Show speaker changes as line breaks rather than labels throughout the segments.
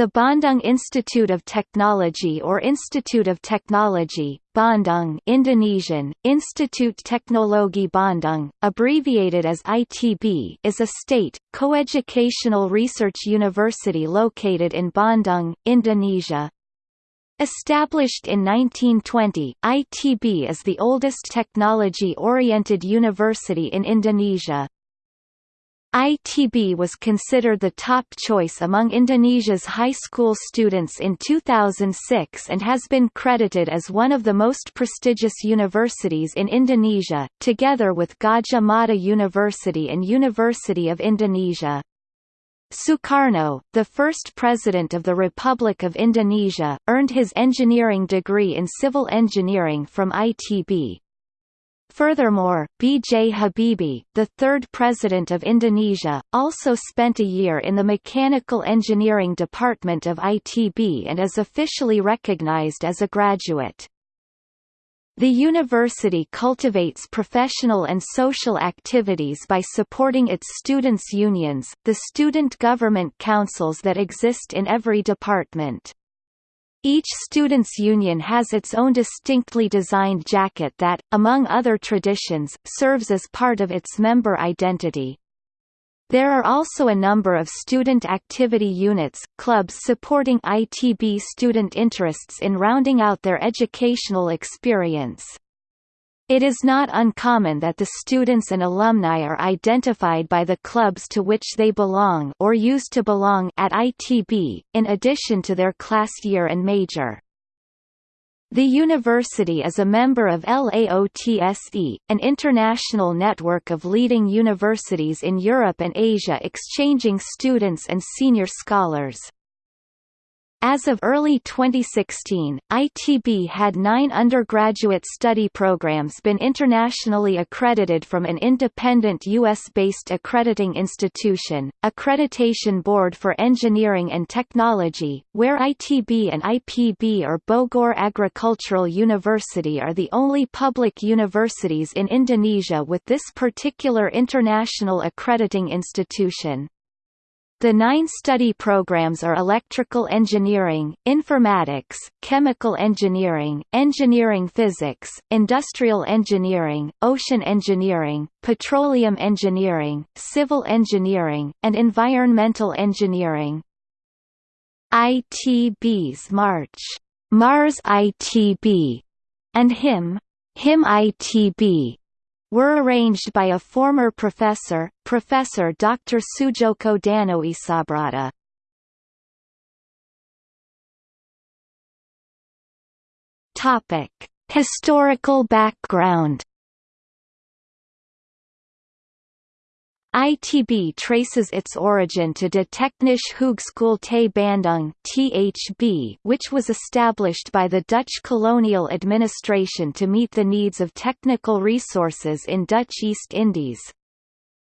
The Bandung Institute of Technology or Institute of Technology, Bandung Indonesian, Institut Teknologi Bandung, abbreviated as ITB is a state, coeducational research university located in Bandung, Indonesia. Established in 1920, ITB is the oldest technology-oriented university in Indonesia. ITB was considered the top choice among Indonesia's high school students in 2006 and has been credited as one of the most prestigious universities in Indonesia, together with Gadjah Mada University and University of Indonesia. Sukarno, the first president of the Republic of Indonesia, earned his engineering degree in civil engineering from ITB. Furthermore, B. J. Habibie, the third president of Indonesia, also spent a year in the Mechanical Engineering Department of ITB and is officially recognized as a graduate. The university cultivates professional and social activities by supporting its students' unions, the student government councils that exist in every department. Each students' union has its own distinctly designed jacket that, among other traditions, serves as part of its member identity. There are also a number of student activity units, clubs supporting ITB student interests in rounding out their educational experience. It is not uncommon that the students and alumni are identified by the clubs to which they belong or used to belong at ITB, in addition to their class year and major. The university is a member of LAOTSE, an international network of leading universities in Europe and Asia exchanging students and senior scholars. As of early 2016, ITB had nine undergraduate study programs been internationally accredited from an independent U.S.-based accrediting institution, Accreditation Board for Engineering and Technology, where ITB and IPB or Bogor Agricultural University are the only public universities in Indonesia with this particular international accrediting institution. The nine study programs are electrical engineering, informatics, chemical engineering, engineering physics, industrial engineering, ocean engineering, petroleum engineering, civil engineering, and environmental engineering. ITB's March, Mars ITB, and HIM, Himne ITB were arranged by a former professor, Professor Dr. Sujoko Danoesabrata. Topic: Historical background ITB traces its origin to De Technische Hogeschool te Bandung (THB), which was established by the Dutch colonial administration to meet the needs of technical resources in Dutch East Indies.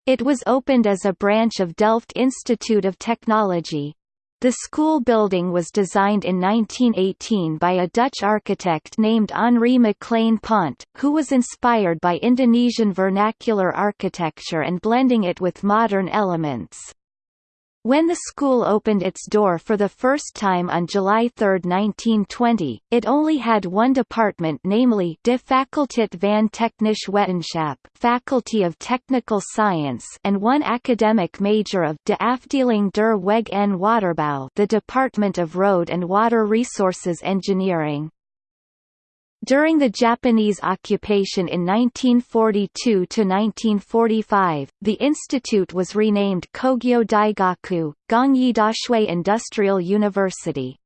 It was opened as a branch of Delft Institute of Technology. The school building was designed in 1918 by a Dutch architect named Henri Maclaine Pont, who was inspired by Indonesian vernacular architecture and blending it with modern elements. When the school opened its door for the first time on July 3, 1920, it only had one department namely De Faculteit van Technische Wetenschap Faculty of Technical Science and one academic major of De Afdeling der Weg en Waterbouw the Department of Road and Water Resources Engineering. During the Japanese occupation in 1942–1945, the institute was renamed Kogyo Daigaku, Gongyi Dashui Industrial University.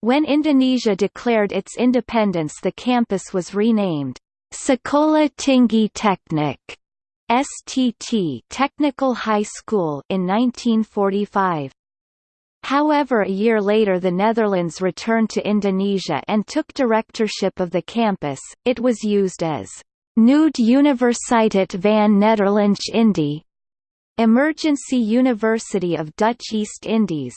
When Indonesia declared its independence the campus was renamed, Sekolah Tinggi Teknik STT Technical High School in 1945. However a year later the Netherlands returned to Indonesia and took directorship of the campus, it was used as Nood Universiteit van Nederlandse Indie, Emergency University of Dutch East Indies.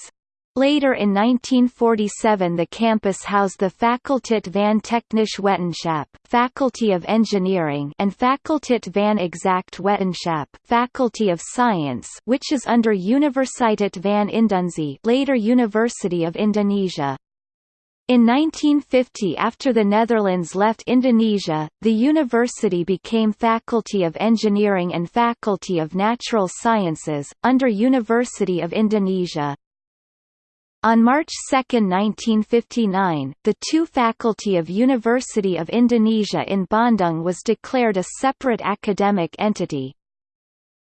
Later in 1947 the campus housed the Fakulteit van Technische Wetenschap Faculty of Engineering and Fakulteit van Exact Wetenschap Faculty of Science which is under Universiteit van Indonesië later University of Indonesia. In 1950 after the Netherlands left Indonesia, the university became Faculty of Engineering and Faculty of Natural Sciences, under University of Indonesia. On March 2, 1959, the two faculty of University of Indonesia in Bandung was declared a separate academic entity.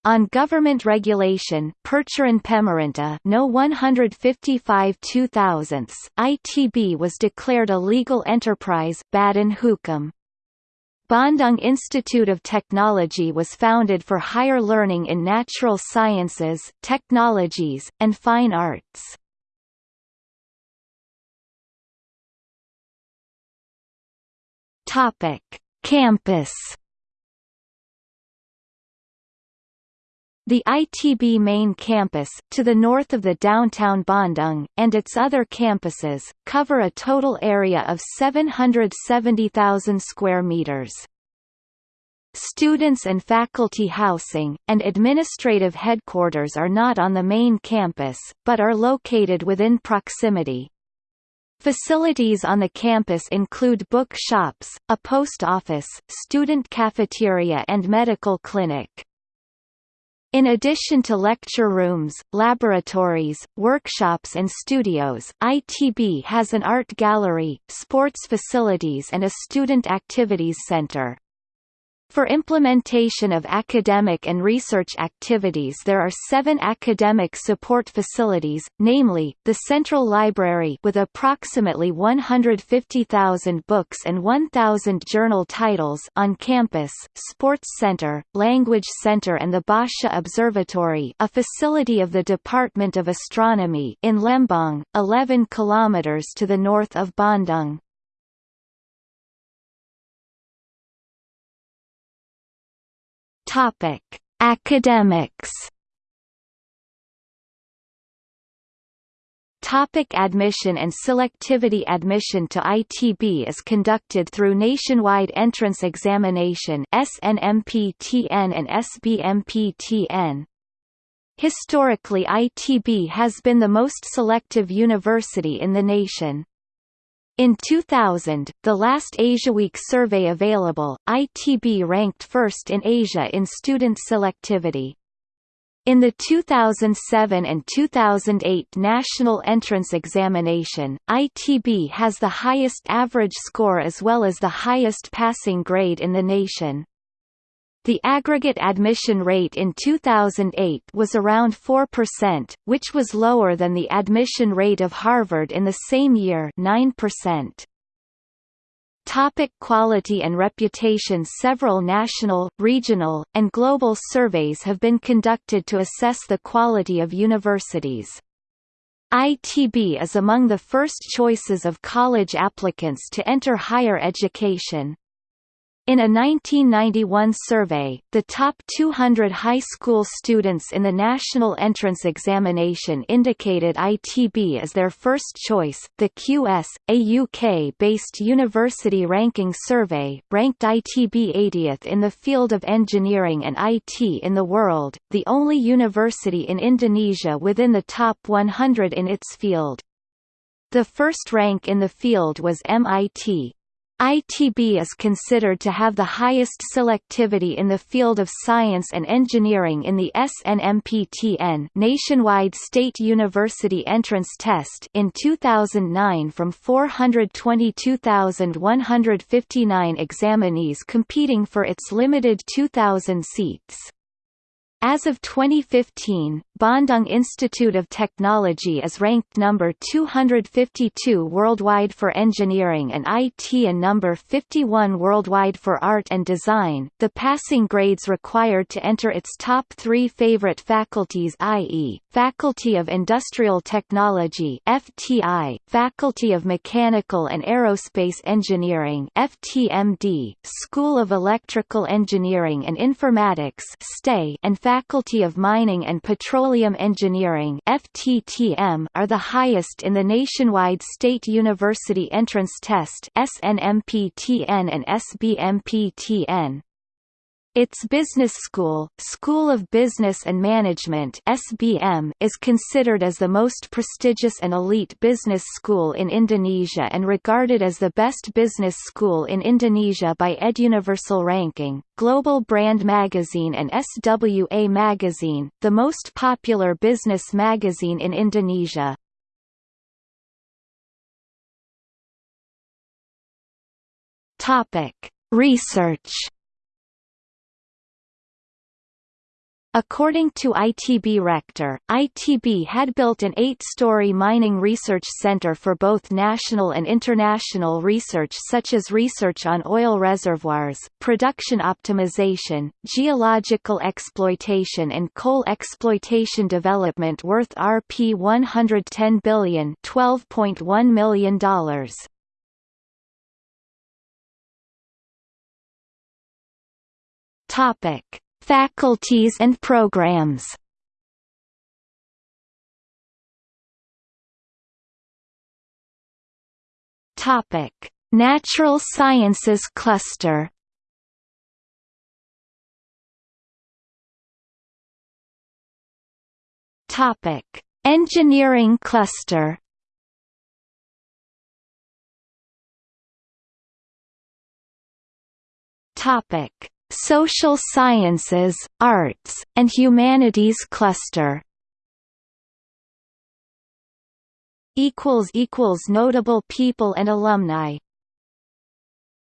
On government regulation Peraturan Pemerintah No 155 2000 ITB was declared a legal enterprise Badan Hukum. Bandung Institute of Technology was founded for higher learning in natural sciences, technologies, and fine arts. Topic: Campus. The ITB main campus, to the north of the downtown Bandung, and its other campuses, cover a total area of 770,000 square meters. Students and faculty housing, and administrative headquarters are not on the main campus, but are located within proximity. Facilities on the campus include book shops, a post office, student cafeteria and medical clinic. In addition to lecture rooms, laboratories, workshops and studios, ITB has an art gallery, sports facilities and a student activities center. For implementation of academic and research activities there are seven academic support facilities, namely, the Central Library with approximately 150,000 books and 1,000 journal titles on campus, Sports Center, Language Center and the Bosscha Observatory a facility of the Department of Astronomy in Lembang, 11 km to the north of Bandung. Topic: Academics. Topic admission and selectivity Admission to ITB is conducted through Nationwide Entrance Examination SNMPTN and SBMPTN. Historically ITB has been the most selective university in the nation. In 2000, the last AsiaWeek survey available, ITB ranked first in Asia in student selectivity. In the 2007 and 2008 National Entrance Examination, ITB has the highest average score as well as the highest passing grade in the nation. The aggregate admission rate in 2008 was around 4%, which was lower than the admission rate of Harvard in the same year 9%. Topic quality and reputation Several national, regional, and global surveys have been conducted to assess the quality of universities. ITB is among the first choices of college applicants to enter higher education. In a 1991 survey, the top 200 high school students in the National Entrance Examination indicated ITB as their first choice. The QS, a UK-based university ranking survey, ranked ITB 80th in the field of engineering and IT in the world, the only university in Indonesia within the top 100 in its field. The first rank in the field was MIT, ITB is considered to have the highest selectivity in the field of science and engineering in the SNMPTN nationwide state university entrance test in 2009 from 422,159 examinees competing for its limited 2,000 seats. As of 2015, Bandung Institute of Technology is ranked number 252 worldwide for engineering and IT and number 51 worldwide for art and design. The passing grades required to enter its top 3 favorite faculties i.e., Faculty of Industrial Technology (FTI), Faculty of Mechanical and Aerospace Engineering (FTMD), School of Electrical Engineering and Informatics (STE), and Faculty of Mining and Petroleum Engineering FTTM are the highest in the nationwide State University Entrance Test SNMPTN and SBMPTN. Its business school, School of Business and Management (SBM), is considered as the most prestigious and elite business school in Indonesia and regarded as the best business school in Indonesia by EdUniversal ranking, Global Brand Magazine and SWA Magazine, the most popular business magazine in Indonesia. Topic: Research According to ITB Rector, ITB had built an eight-story mining research center for both national and international research such as research on oil reservoirs, production optimization, geological exploitation and coal exploitation development worth Rp 110 billion $12.1 million. Topic Faculties and programs Topic: Natural Sciences Cluster. Topic: Engineering Cluster. Topic: Social Sciences, Arts, and Humanities Cluster. Notable people and alumni